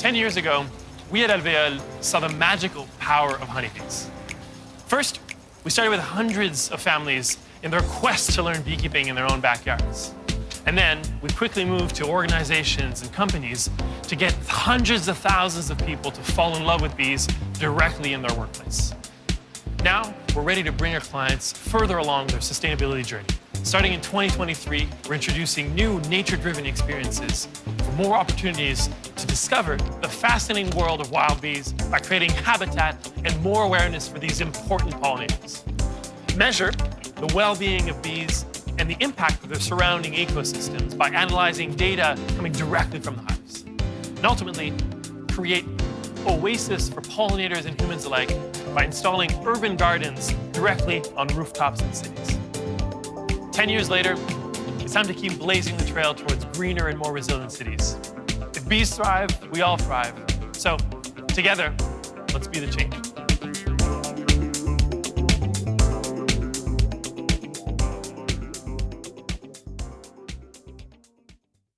10 years ago, we at Alvéole saw the magical power of honeybees. First, we started with hundreds of families in their quest to learn beekeeping in their own backyards. And then we quickly moved to organizations and companies to get hundreds of thousands of people to fall in love with bees directly in their workplace. Now, we're ready to bring our clients further along their sustainability journey. Starting in 2023, we're introducing new nature-driven experiences for more opportunities to discover the fascinating world of wild bees by creating habitat and more awareness for these important pollinators. Measure the well-being of bees and the impact of their surrounding ecosystems by analyzing data coming directly from the hives. And ultimately, create oasis for pollinators and humans alike by installing urban gardens directly on rooftops in cities. 10 years later, it's time to keep blazing the trail towards greener and more resilient cities. If bees thrive, we all thrive. So, together, let's be the change.